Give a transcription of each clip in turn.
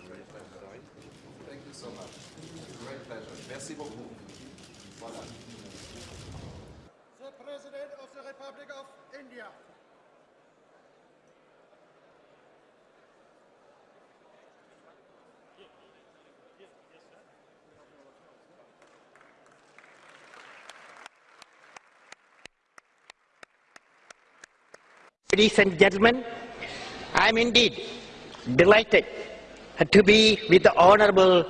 Great pleasure. Thank you so much. Great pleasure. Merci beaucoup. Voilà. The President of the Republic of India. Ladies and gentlemen, I am indeed delighted to be with the honorable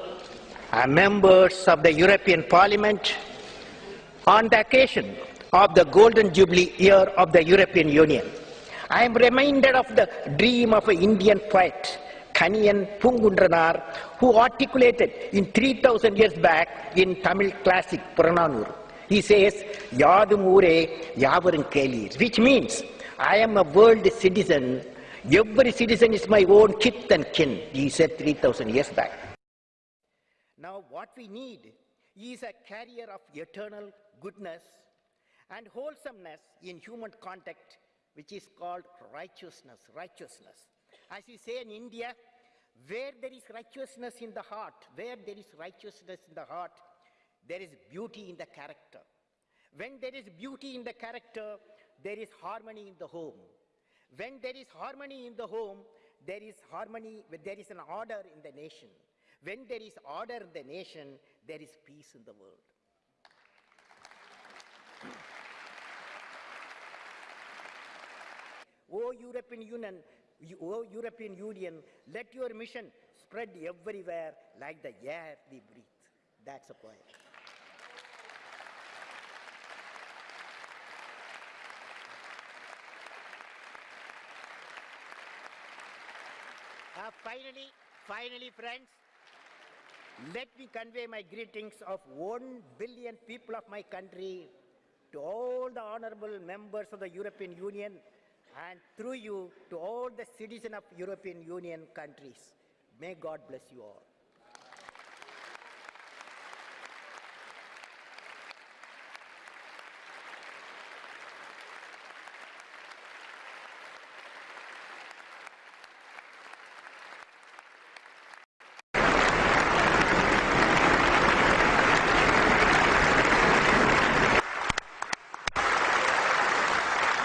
uh, members of the European Parliament on the occasion of the Golden Jubilee year of the European Union. I am reminded of the dream of an Indian poet, Kaniyan Pungundranar, who articulated in 3000 years back in Tamil classic Purananur. He says, Yadum Ure Yavarum Kelir, which means I am a world citizen. Every citizen is my own kith and kin, he said 3000 years back. Now, what we need is a carrier of eternal goodness and wholesomeness in human contact, which is called righteousness. Righteousness. As we say in India, where there is righteousness in the heart, where there is righteousness in the heart, there is beauty in the character. When there is beauty in the character, there is harmony in the home. When there is harmony in the home, there is harmony, there is an order in the nation. When there is order in the nation, there is peace in the world. O European Union, O European Union, let your mission spread everywhere like the air we breathe. That's a point. Uh, finally, finally, friends, let me convey my greetings of one billion people of my country to all the honorable members of the European Union and through you to all the citizens of European Union countries. May God bless you all.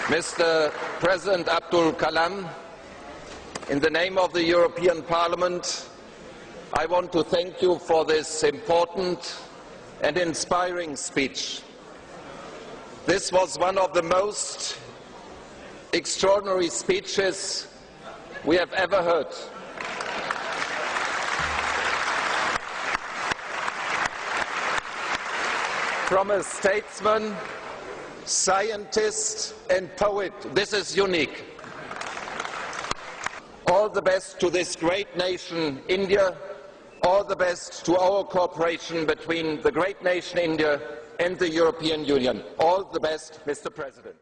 Mr. President Abdul Kalam, in the name of the European Parliament, I want to thank you for this important and inspiring speech. This was one of the most extraordinary speeches we have ever heard. From a statesman scientist and poet. This is unique. All the best to this great nation, India. All the best to our cooperation between the great nation India and the European Union. All the best, Mr. President.